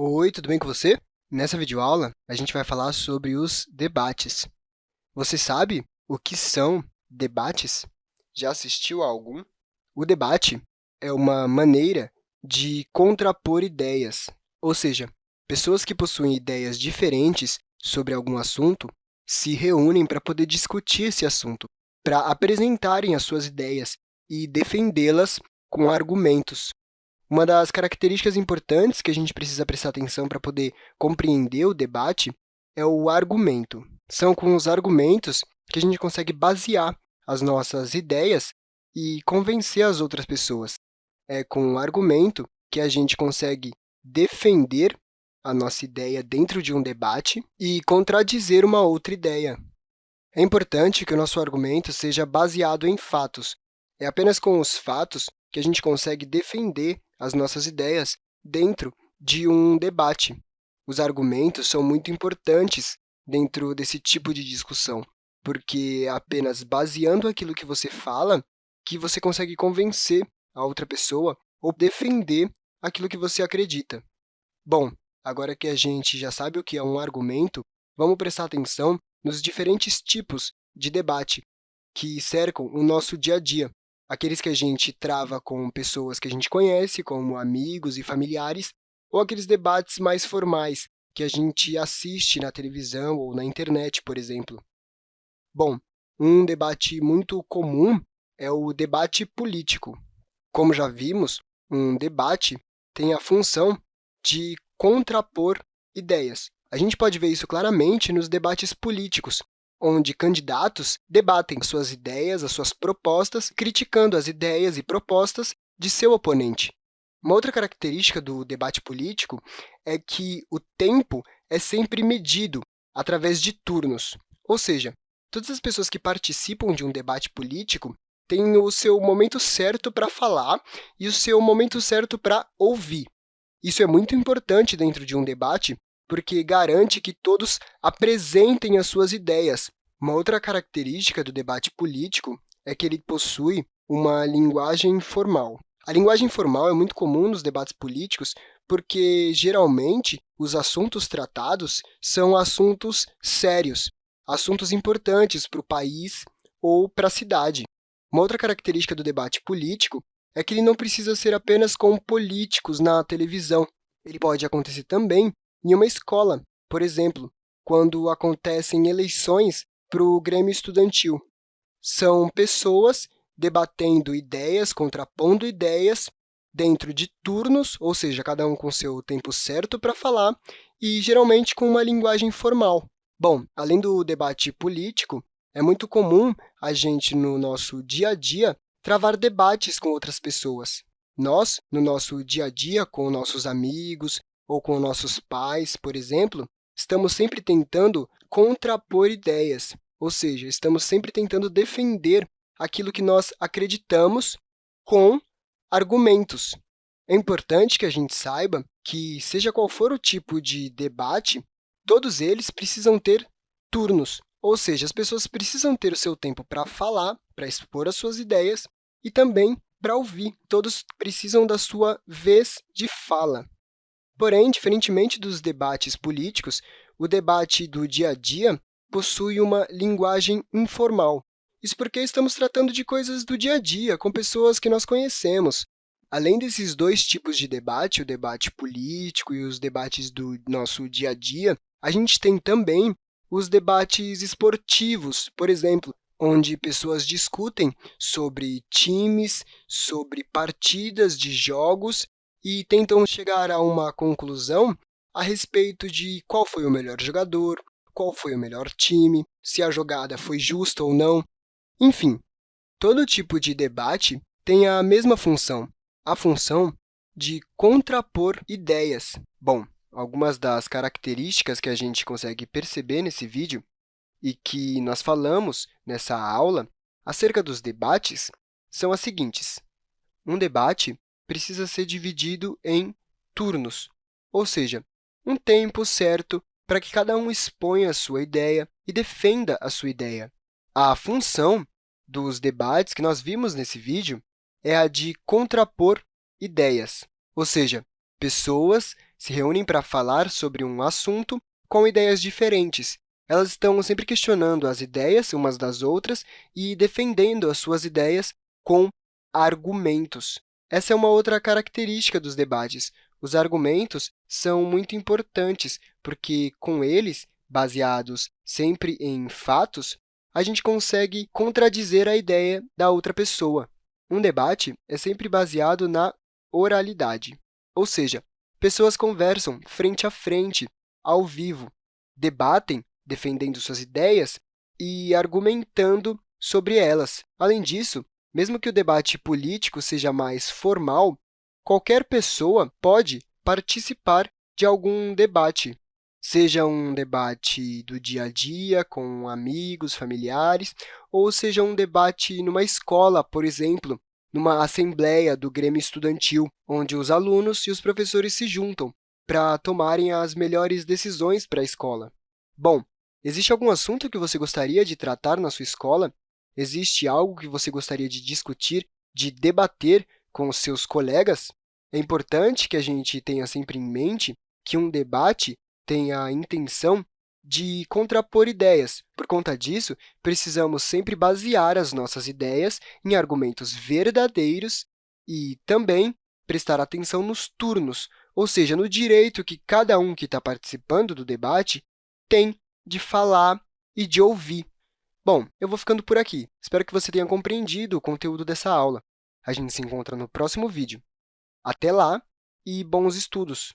Oi, tudo bem com você? Nessa videoaula, a gente vai falar sobre os debates. Você sabe o que são debates? Já assistiu a algum? O debate é uma maneira de contrapor ideias, ou seja, pessoas que possuem ideias diferentes sobre algum assunto se reúnem para poder discutir esse assunto, para apresentarem as suas ideias e defendê-las com argumentos. Uma das características importantes que a gente precisa prestar atenção para poder compreender o debate é o argumento. São com os argumentos que a gente consegue basear as nossas ideias e convencer as outras pessoas. É com o argumento que a gente consegue defender a nossa ideia dentro de um debate e contradizer uma outra ideia. É importante que o nosso argumento seja baseado em fatos. É apenas com os fatos que a gente consegue defender as nossas ideias dentro de um debate. Os argumentos são muito importantes dentro desse tipo de discussão, porque é apenas baseando aquilo que você fala que você consegue convencer a outra pessoa ou defender aquilo que você acredita. Bom, agora que a gente já sabe o que é um argumento, vamos prestar atenção nos diferentes tipos de debate que cercam o nosso dia a dia aqueles que a gente trava com pessoas que a gente conhece, como amigos e familiares, ou aqueles debates mais formais que a gente assiste na televisão ou na internet, por exemplo. Bom, um debate muito comum é o debate político. Como já vimos, um debate tem a função de contrapor ideias. A gente pode ver isso claramente nos debates políticos, onde candidatos debatem suas ideias, as suas propostas, criticando as ideias e propostas de seu oponente. Uma outra característica do debate político é que o tempo é sempre medido através de turnos, ou seja, todas as pessoas que participam de um debate político têm o seu momento certo para falar e o seu momento certo para ouvir. Isso é muito importante dentro de um debate, porque garante que todos apresentem as suas ideias. Uma outra característica do debate político é que ele possui uma linguagem formal. A linguagem formal é muito comum nos debates políticos porque, geralmente, os assuntos tratados são assuntos sérios, assuntos importantes para o país ou para a cidade. Uma outra característica do debate político é que ele não precisa ser apenas com políticos na televisão. Ele pode acontecer também em uma escola, por exemplo, quando acontecem eleições para o Grêmio Estudantil. São pessoas debatendo ideias, contrapondo ideias dentro de turnos, ou seja, cada um com seu tempo certo para falar, e geralmente com uma linguagem formal. Bom, além do debate político, é muito comum a gente, no nosso dia a dia, travar debates com outras pessoas. Nós, no nosso dia a dia, com nossos amigos, ou com nossos pais, por exemplo, estamos sempre tentando contrapor ideias, ou seja, estamos sempre tentando defender aquilo que nós acreditamos com argumentos. É importante que a gente saiba que, seja qual for o tipo de debate, todos eles precisam ter turnos, ou seja, as pessoas precisam ter o seu tempo para falar, para expor as suas ideias e também para ouvir. Todos precisam da sua vez de fala. Porém, diferentemente dos debates políticos, o debate do dia a dia possui uma linguagem informal. Isso porque estamos tratando de coisas do dia a dia, com pessoas que nós conhecemos. Além desses dois tipos de debate, o debate político e os debates do nosso dia a dia, a gente tem também os debates esportivos, por exemplo, onde pessoas discutem sobre times, sobre partidas de jogos e tentam chegar a uma conclusão a respeito de qual foi o melhor jogador, qual foi o melhor time, se a jogada foi justa ou não. Enfim, todo tipo de debate tem a mesma função, a função de contrapor ideias. Bom, algumas das características que a gente consegue perceber nesse vídeo e que nós falamos nessa aula acerca dos debates são as seguintes. Um debate precisa ser dividido em turnos, ou seja, um tempo certo para que cada um exponha a sua ideia e defenda a sua ideia. A função dos debates que nós vimos nesse vídeo é a de contrapor ideias, ou seja, pessoas se reúnem para falar sobre um assunto com ideias diferentes. Elas estão sempre questionando as ideias umas das outras e defendendo as suas ideias com argumentos. Essa é uma outra característica dos debates. Os argumentos são muito importantes, porque, com eles, baseados sempre em fatos, a gente consegue contradizer a ideia da outra pessoa. Um debate é sempre baseado na oralidade, ou seja, pessoas conversam frente a frente, ao vivo, debatem defendendo suas ideias e argumentando sobre elas. Além disso, mesmo que o debate político seja mais formal, qualquer pessoa pode participar de algum debate, seja um debate do dia a dia, com amigos, familiares, ou seja um debate numa escola, por exemplo, numa assembleia do Grêmio Estudantil, onde os alunos e os professores se juntam para tomarem as melhores decisões para a escola. Bom, existe algum assunto que você gostaria de tratar na sua escola? Existe algo que você gostaria de discutir, de debater com os seus colegas? É importante que a gente tenha sempre em mente que um debate tem a intenção de contrapor ideias. Por conta disso, precisamos sempre basear as nossas ideias em argumentos verdadeiros e também prestar atenção nos turnos, ou seja, no direito que cada um que está participando do debate tem de falar e de ouvir. Bom, eu vou ficando por aqui. Espero que você tenha compreendido o conteúdo dessa aula. A gente se encontra no próximo vídeo. Até lá e bons estudos!